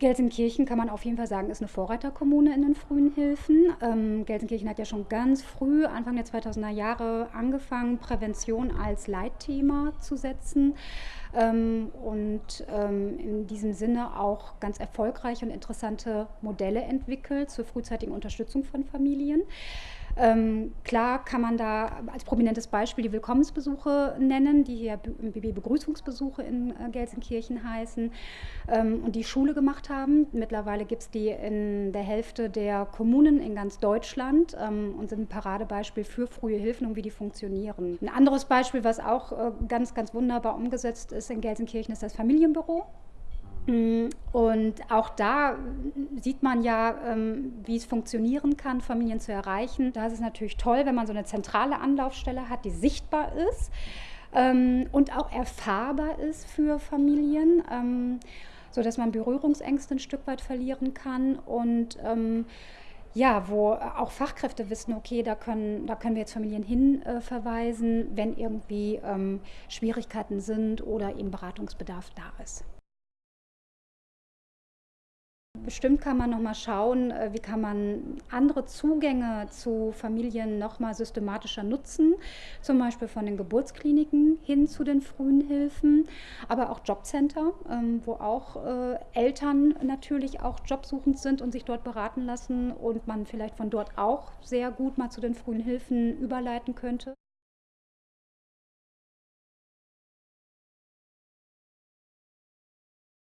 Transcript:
Gelsenkirchen kann man auf jeden Fall sagen, ist eine Vorreiterkommune in den frühen Hilfen. Ähm, Gelsenkirchen hat ja schon ganz früh, Anfang der 2000er Jahre, angefangen, Prävention als Leitthema zu setzen ähm, und ähm, in diesem Sinne auch ganz erfolgreiche und interessante Modelle entwickelt zur frühzeitigen Unterstützung von Familien. Ähm, klar kann man da als prominentes Beispiel die Willkommensbesuche nennen, die hier BB-Begrüßungsbesuche in äh, Gelsenkirchen heißen ähm, und die Schule gemacht haben. Mittlerweile gibt es die in der Hälfte der Kommunen in ganz Deutschland ähm, und sind ein Paradebeispiel für frühe Hilfen und wie die funktionieren. Ein anderes Beispiel, was auch äh, ganz, ganz wunderbar umgesetzt ist in Gelsenkirchen, ist das Familienbüro. Mm, und auch da sieht man ja, ähm, wie es funktionieren kann, Familien zu erreichen. Da ist es natürlich toll, wenn man so eine zentrale Anlaufstelle hat, die sichtbar ist ähm, und auch erfahrbar ist für Familien, ähm, sodass man Berührungsängste ein Stück weit verlieren kann und ja, wo auch Fachkräfte wissen, okay, da können, da können wir jetzt Familien hinverweisen, wenn irgendwie Schwierigkeiten sind oder eben Beratungsbedarf da ist. Bestimmt kann man noch mal schauen, äh, wie kann man andere Zugänge zu Familien noch mal systematischer nutzen, zum Beispiel von den Geburtskliniken hin zu den frühen Hilfen, aber auch Jobcenter, ähm, wo auch äh, Eltern natürlich auch jobsuchend sind und sich dort beraten lassen und man vielleicht von dort auch sehr gut mal zu den frühen Hilfen überleiten könnte.